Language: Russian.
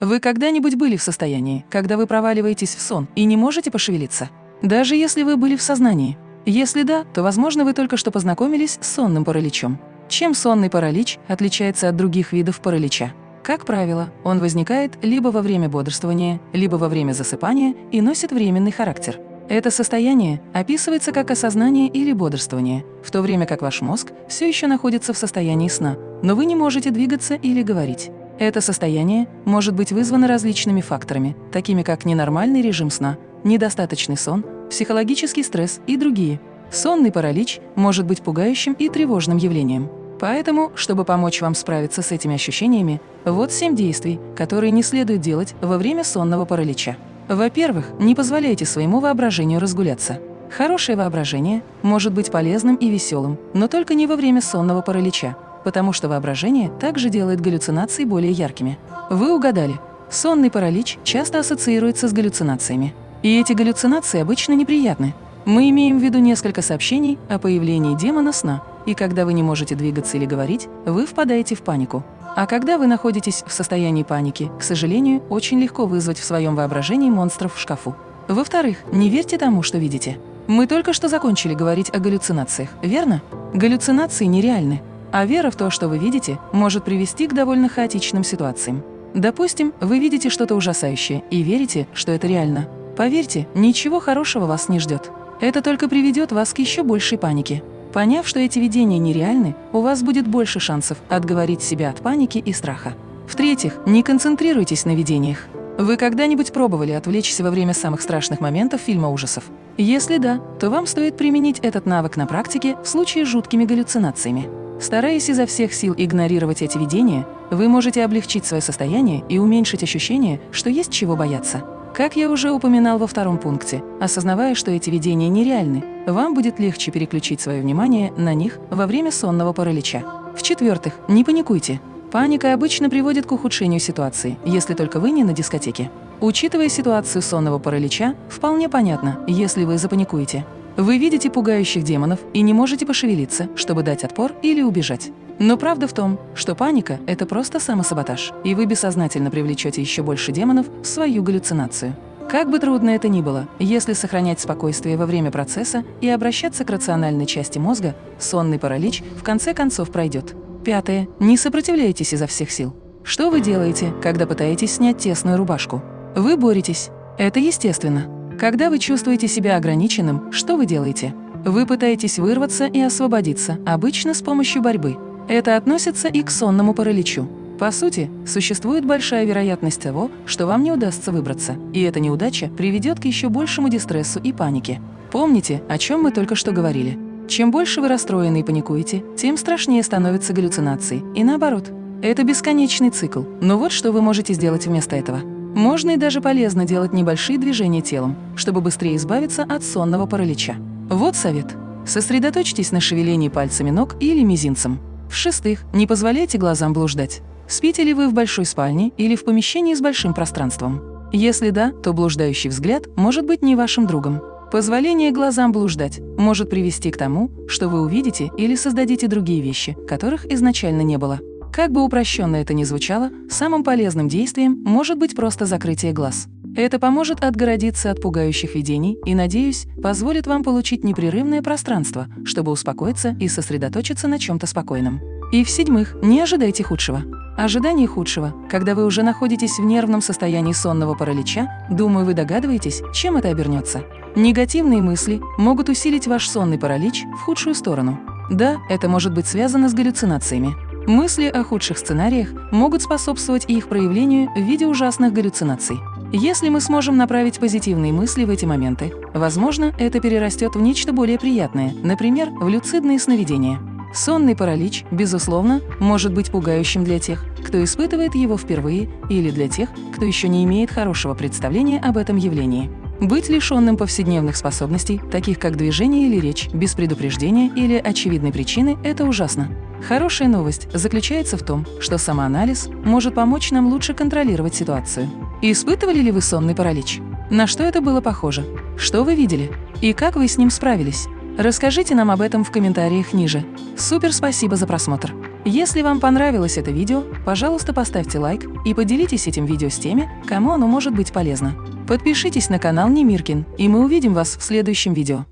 Вы когда-нибудь были в состоянии, когда вы проваливаетесь в сон и не можете пошевелиться? Даже если вы были в сознании? Если да, то, возможно, вы только что познакомились с сонным параличом. Чем сонный паралич отличается от других видов паралича? Как правило, он возникает либо во время бодрствования, либо во время засыпания и носит временный характер. Это состояние описывается как осознание или бодрствование, в то время как ваш мозг все еще находится в состоянии сна, но вы не можете двигаться или говорить. Это состояние может быть вызвано различными факторами, такими как ненормальный режим сна, недостаточный сон, психологический стресс и другие. Сонный паралич может быть пугающим и тревожным явлением. Поэтому, чтобы помочь вам справиться с этими ощущениями, вот семь действий, которые не следует делать во время сонного паралича. Во-первых, не позволяйте своему воображению разгуляться. Хорошее воображение может быть полезным и веселым, но только не во время сонного паралича, потому что воображение также делает галлюцинации более яркими. Вы угадали. Сонный паралич часто ассоциируется с галлюцинациями. И эти галлюцинации обычно неприятны. Мы имеем в виду несколько сообщений о появлении демона сна, и когда вы не можете двигаться или говорить, вы впадаете в панику. А когда вы находитесь в состоянии паники, к сожалению, очень легко вызвать в своем воображении монстров в шкафу. Во-вторых, не верьте тому, что видите. Мы только что закончили говорить о галлюцинациях, верно? Галлюцинации нереальны, а вера в то, что вы видите, может привести к довольно хаотичным ситуациям. Допустим, вы видите что-то ужасающее и верите, что это реально. Поверьте, ничего хорошего вас не ждет. Это только приведет вас к еще большей панике. Поняв, что эти видения нереальны, у вас будет больше шансов отговорить себя от паники и страха. В-третьих, не концентрируйтесь на видениях. Вы когда-нибудь пробовали отвлечься во время самых страшных моментов фильма ужасов? Если да, то вам стоит применить этот навык на практике в случае с жуткими галлюцинациями. Стараясь изо всех сил игнорировать эти видения, вы можете облегчить свое состояние и уменьшить ощущение, что есть чего бояться. Как я уже упоминал во втором пункте, осознавая, что эти видения нереальны, вам будет легче переключить свое внимание на них во время сонного паралича. В-четвертых, не паникуйте. Паника обычно приводит к ухудшению ситуации, если только вы не на дискотеке. Учитывая ситуацию сонного паралича, вполне понятно, если вы запаникуете. Вы видите пугающих демонов и не можете пошевелиться, чтобы дать отпор или убежать. Но правда в том, что паника – это просто самосаботаж, и вы бессознательно привлечете еще больше демонов в свою галлюцинацию. Как бы трудно это ни было, если сохранять спокойствие во время процесса и обращаться к рациональной части мозга, сонный паралич в конце концов пройдет. Пятое. Не сопротивляйтесь изо всех сил. Что вы делаете, когда пытаетесь снять тесную рубашку? Вы боретесь. Это естественно. Когда вы чувствуете себя ограниченным, что вы делаете? Вы пытаетесь вырваться и освободиться, обычно с помощью борьбы. Это относится и к сонному параличу. По сути, существует большая вероятность того, что вам не удастся выбраться, и эта неудача приведет к еще большему дистрессу и панике. Помните, о чем мы только что говорили. Чем больше вы расстроены и паникуете, тем страшнее становятся галлюцинации, и наоборот. Это бесконечный цикл, но вот что вы можете сделать вместо этого. Можно и даже полезно делать небольшие движения телом, чтобы быстрее избавиться от сонного паралича. Вот совет. Сосредоточьтесь на шевелении пальцами ног или мизинцем. В-шестых, не позволяйте глазам блуждать. Спите ли вы в большой спальне или в помещении с большим пространством? Если да, то блуждающий взгляд может быть не вашим другом. Позволение глазам блуждать может привести к тому, что вы увидите или создадите другие вещи, которых изначально не было. Как бы упрощенно это ни звучало, самым полезным действием может быть просто закрытие глаз. Это поможет отгородиться от пугающих видений и, надеюсь, позволит вам получить непрерывное пространство, чтобы успокоиться и сосредоточиться на чем-то спокойном. И в-седьмых, не ожидайте худшего. Ожидание худшего, когда вы уже находитесь в нервном состоянии сонного паралича, думаю, вы догадываетесь, чем это обернется. Негативные мысли могут усилить ваш сонный паралич в худшую сторону. Да, это может быть связано с галлюцинациями. Мысли о худших сценариях могут способствовать их проявлению в виде ужасных галлюцинаций. Если мы сможем направить позитивные мысли в эти моменты, возможно, это перерастет в нечто более приятное, например, в люцидные сновидения. Сонный паралич, безусловно, может быть пугающим для тех, кто испытывает его впервые, или для тех, кто еще не имеет хорошего представления об этом явлении. Быть лишенным повседневных способностей, таких как движение или речь, без предупреждения или очевидной причины – это ужасно. Хорошая новость заключается в том, что самоанализ может помочь нам лучше контролировать ситуацию. Испытывали ли вы сонный паралич? На что это было похоже? Что вы видели? И как вы с ним справились? Расскажите нам об этом в комментариях ниже. Супер спасибо за просмотр! Если вам понравилось это видео, пожалуйста, поставьте лайк и поделитесь этим видео с теми, кому оно может быть полезно. Подпишитесь на канал Немиркин, и мы увидим вас в следующем видео.